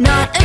Not a